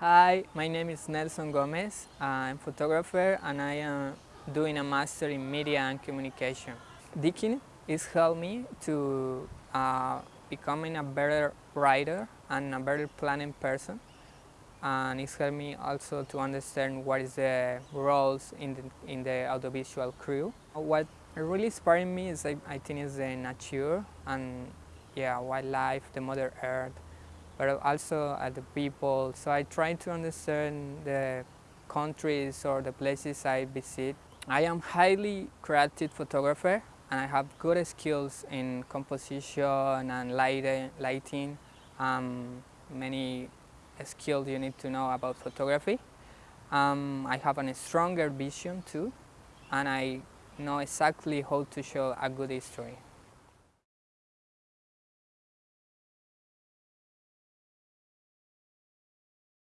Hi, my name is Nelson Gomez. I'm a photographer and I am doing a master in media and communication. Deakin is helped me to uh, becoming a better writer and a better planning person and it's helped me also to understand what is the roles in the, in the audiovisual crew. What really inspired me is I, I think is the nature and yeah, wildlife, the mother earth, but also at the people. So I try to understand the countries or the places I visit. I am highly creative photographer and I have good skills in composition and lighting, lighting um, many skills you need to know about photography. Um, I have a stronger vision too and I know exactly how to show a good history.